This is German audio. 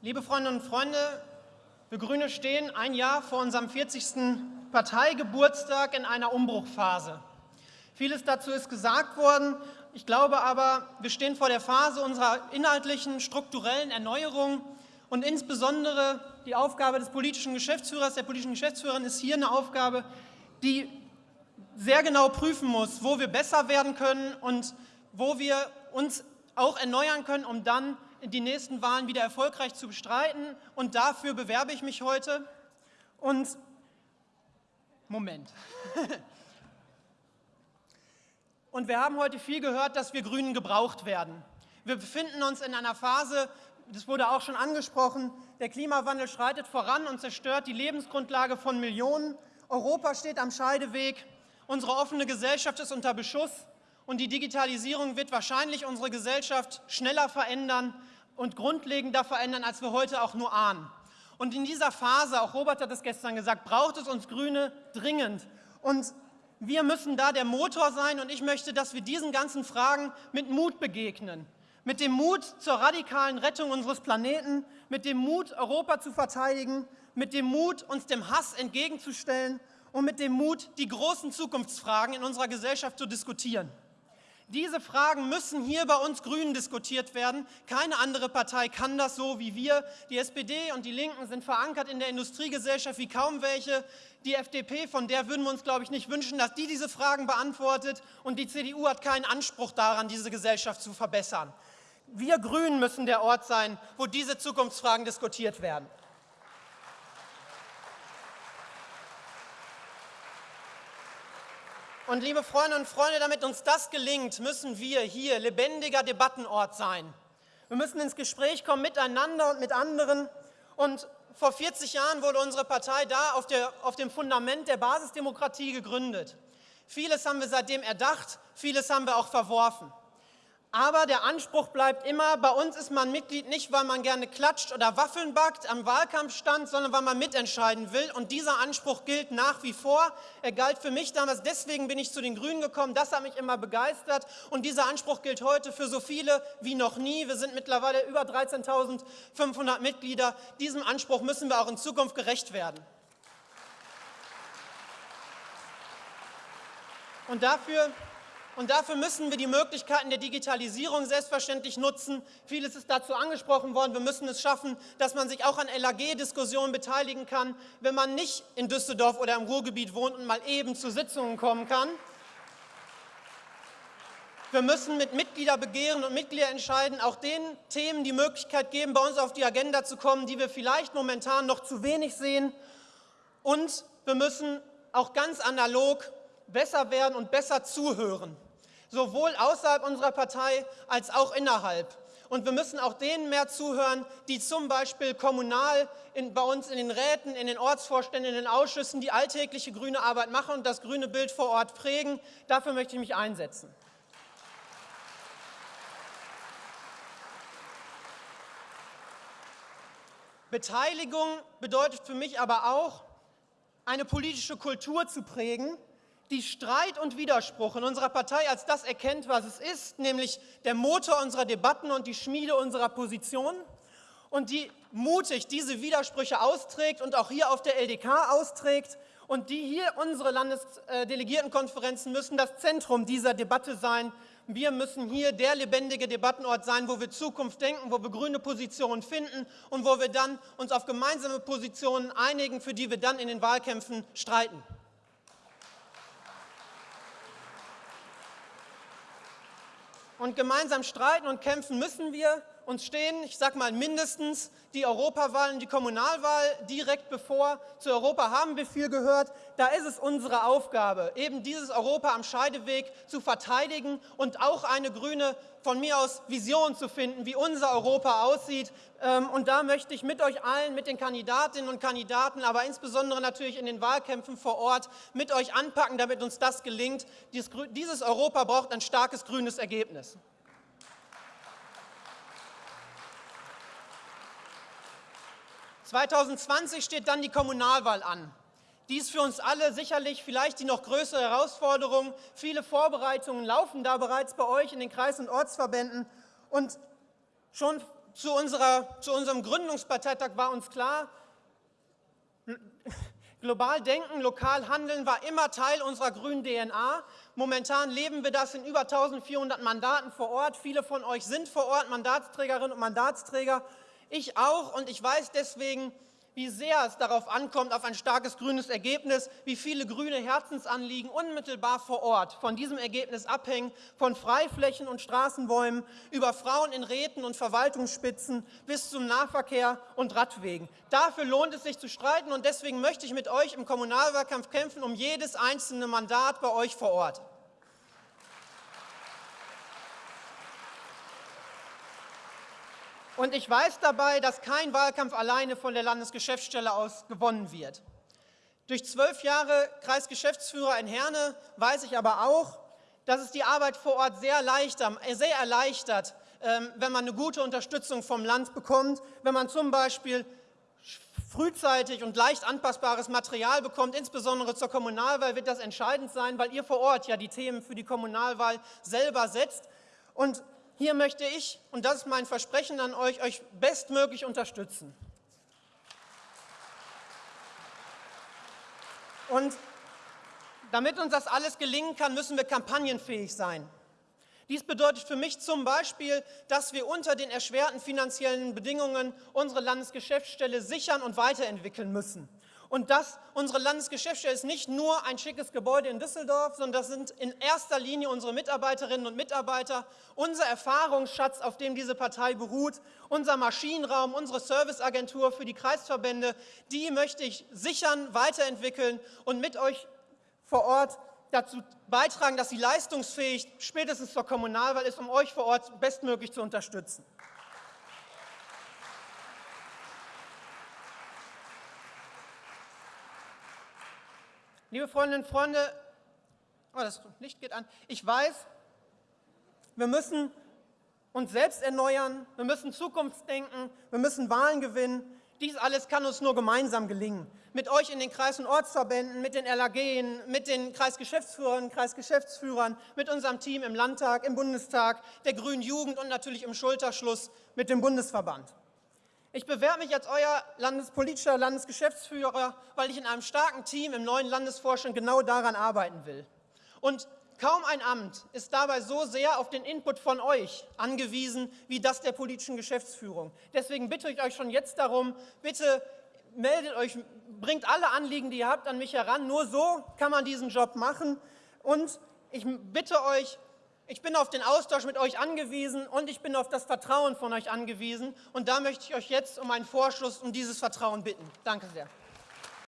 Liebe Freundinnen und Freunde, wir Grüne stehen ein Jahr vor unserem 40. Parteigeburtstag in einer Umbruchphase. Vieles dazu ist gesagt worden. Ich glaube aber, wir stehen vor der Phase unserer inhaltlichen, strukturellen Erneuerung und insbesondere die Aufgabe des politischen Geschäftsführers, der politischen Geschäftsführerin ist hier eine Aufgabe, die sehr genau prüfen muss, wo wir besser werden können und wo wir uns auch erneuern können, um dann die nächsten Wahlen wieder erfolgreich zu bestreiten. Und dafür bewerbe ich mich heute. Und Moment. Und wir haben heute viel gehört, dass wir Grünen gebraucht werden. Wir befinden uns in einer Phase, das wurde auch schon angesprochen, der Klimawandel schreitet voran und zerstört die Lebensgrundlage von Millionen. Europa steht am Scheideweg, unsere offene Gesellschaft ist unter Beschuss und die Digitalisierung wird wahrscheinlich unsere Gesellschaft schneller verändern und grundlegender verändern, als wir heute auch nur ahnen. Und in dieser Phase, auch Robert hat es gestern gesagt, braucht es uns Grüne dringend. Und wir müssen da der Motor sein und ich möchte, dass wir diesen ganzen Fragen mit Mut begegnen. Mit dem Mut zur radikalen Rettung unseres Planeten, mit dem Mut, Europa zu verteidigen, mit dem Mut, uns dem Hass entgegenzustellen und mit dem Mut, die großen Zukunftsfragen in unserer Gesellschaft zu diskutieren. Diese Fragen müssen hier bei uns Grünen diskutiert werden. Keine andere Partei kann das so wie wir. Die SPD und die Linken sind verankert in der Industriegesellschaft wie kaum welche. Die FDP, von der würden wir uns, glaube ich, nicht wünschen, dass die diese Fragen beantwortet. Und die CDU hat keinen Anspruch daran, diese Gesellschaft zu verbessern. Wir Grünen müssen der Ort sein, wo diese Zukunftsfragen diskutiert werden. Und liebe Freundinnen und Freunde, damit uns das gelingt, müssen wir hier lebendiger Debattenort sein. Wir müssen ins Gespräch kommen miteinander und mit anderen. Und vor 40 Jahren wurde unsere Partei da auf, der, auf dem Fundament der Basisdemokratie gegründet. Vieles haben wir seitdem erdacht, vieles haben wir auch verworfen. Aber der Anspruch bleibt immer, bei uns ist man Mitglied nicht, weil man gerne klatscht oder Waffeln backt am Wahlkampfstand, sondern weil man mitentscheiden will. Und dieser Anspruch gilt nach wie vor. Er galt für mich damals, deswegen bin ich zu den Grünen gekommen. Das hat mich immer begeistert. Und dieser Anspruch gilt heute für so viele wie noch nie. Wir sind mittlerweile über 13.500 Mitglieder. Diesem Anspruch müssen wir auch in Zukunft gerecht werden. Und dafür und dafür müssen wir die Möglichkeiten der Digitalisierung selbstverständlich nutzen. Vieles ist dazu angesprochen worden. Wir müssen es schaffen, dass man sich auch an LAG-Diskussionen beteiligen kann, wenn man nicht in Düsseldorf oder im Ruhrgebiet wohnt und mal eben zu Sitzungen kommen kann. Wir müssen mit Mitgliederbegehren und Mitgliederentscheiden auch den Themen die Möglichkeit geben, bei uns auf die Agenda zu kommen, die wir vielleicht momentan noch zu wenig sehen. Und wir müssen auch ganz analog besser werden und besser zuhören sowohl außerhalb unserer Partei als auch innerhalb. Und wir müssen auch denen mehr zuhören, die zum Beispiel kommunal in, bei uns in den Räten, in den Ortsvorständen, in den Ausschüssen die alltägliche grüne Arbeit machen und das grüne Bild vor Ort prägen. Dafür möchte ich mich einsetzen. Beteiligung bedeutet für mich aber auch, eine politische Kultur zu prägen, die Streit und Widerspruch in unserer Partei als das erkennt, was es ist, nämlich der Motor unserer Debatten und die Schmiede unserer Positionen und die mutig diese Widersprüche austrägt und auch hier auf der LDK austrägt und die hier unsere Landesdelegiertenkonferenzen müssen das Zentrum dieser Debatte sein. Wir müssen hier der lebendige Debattenort sein, wo wir Zukunft denken, wo wir grüne Positionen finden und wo wir dann uns auf gemeinsame Positionen einigen, für die wir dann in den Wahlkämpfen streiten. Und gemeinsam streiten und kämpfen müssen wir. Uns stehen, ich sage mal mindestens, die Europawahl und die Kommunalwahl direkt bevor. Zu Europa haben wir viel gehört. Da ist es unsere Aufgabe, eben dieses Europa am Scheideweg zu verteidigen und auch eine grüne, von mir aus, Vision zu finden, wie unser Europa aussieht. Ähm, und da möchte ich mit euch allen, mit den Kandidatinnen und Kandidaten, aber insbesondere natürlich in den Wahlkämpfen vor Ort, mit euch anpacken, damit uns das gelingt. Dieses Europa braucht ein starkes grünes Ergebnis. 2020 steht dann die Kommunalwahl an. Die ist für uns alle sicherlich vielleicht die noch größere Herausforderung. Viele Vorbereitungen laufen da bereits bei euch in den Kreis- und Ortsverbänden. Und schon zu, unserer, zu unserem Gründungsparteitag war uns klar, global denken, lokal handeln war immer Teil unserer grünen DNA. Momentan leben wir das in über 1400 Mandaten vor Ort. Viele von euch sind vor Ort Mandatsträgerinnen und Mandatsträger. Ich auch und ich weiß deswegen, wie sehr es darauf ankommt, auf ein starkes grünes Ergebnis, wie viele grüne Herzensanliegen unmittelbar vor Ort von diesem Ergebnis abhängen, von Freiflächen und Straßenbäumen über Frauen in Räten und Verwaltungsspitzen bis zum Nahverkehr und Radwegen. Dafür lohnt es sich zu streiten und deswegen möchte ich mit euch im Kommunalwahlkampf kämpfen um jedes einzelne Mandat bei euch vor Ort. Und ich weiß dabei, dass kein Wahlkampf alleine von der Landesgeschäftsstelle aus gewonnen wird. Durch zwölf Jahre Kreisgeschäftsführer in Herne weiß ich aber auch, dass es die Arbeit vor Ort sehr, leichter, sehr erleichtert, ähm, wenn man eine gute Unterstützung vom Land bekommt, wenn man zum Beispiel frühzeitig und leicht anpassbares Material bekommt, insbesondere zur Kommunalwahl wird das entscheidend sein, weil ihr vor Ort ja die Themen für die Kommunalwahl selber setzt. Und hier möchte ich, und das ist mein Versprechen an euch, euch bestmöglich unterstützen. Und damit uns das alles gelingen kann, müssen wir kampagnenfähig sein. Dies bedeutet für mich zum Beispiel, dass wir unter den erschwerten finanziellen Bedingungen unsere Landesgeschäftsstelle sichern und weiterentwickeln müssen. Und dass unsere Landesgeschäftsstelle ist nicht nur ein schickes Gebäude in Düsseldorf, sondern das sind in erster Linie unsere Mitarbeiterinnen und Mitarbeiter, unser Erfahrungsschatz, auf dem diese Partei beruht, unser Maschinenraum, unsere Serviceagentur für die Kreisverbände, die möchte ich sichern, weiterentwickeln und mit euch vor Ort dazu beitragen, dass sie leistungsfähig spätestens zur Kommunalwahl ist, um euch vor Ort bestmöglich zu unterstützen. Liebe Freundinnen und Freunde, oh, das Licht geht an. Ich weiß, wir müssen uns selbst erneuern, wir müssen Zukunftsdenken, wir müssen Wahlen gewinnen. Dies alles kann uns nur gemeinsam gelingen. Mit euch in den Kreis- und Ortsverbänden, mit den LAG, mit den Kreisgeschäftsführern, Kreisgeschäftsführern, mit unserem Team im Landtag, im Bundestag, der Grünen Jugend und natürlich im Schulterschluss mit dem Bundesverband. Ich bewerbe mich als euer landespolitischer Landesgeschäftsführer, weil ich in einem starken Team im neuen Landesvorstand genau daran arbeiten will. Und kaum ein Amt ist dabei so sehr auf den Input von euch angewiesen, wie das der politischen Geschäftsführung. Deswegen bitte ich euch schon jetzt darum, bitte meldet euch, bringt alle Anliegen, die ihr habt, an mich heran. Nur so kann man diesen Job machen. Und ich bitte euch, ich bin auf den Austausch mit euch angewiesen und ich bin auf das Vertrauen von euch angewiesen. Und da möchte ich euch jetzt um einen Vorschuss um dieses Vertrauen bitten. Danke sehr.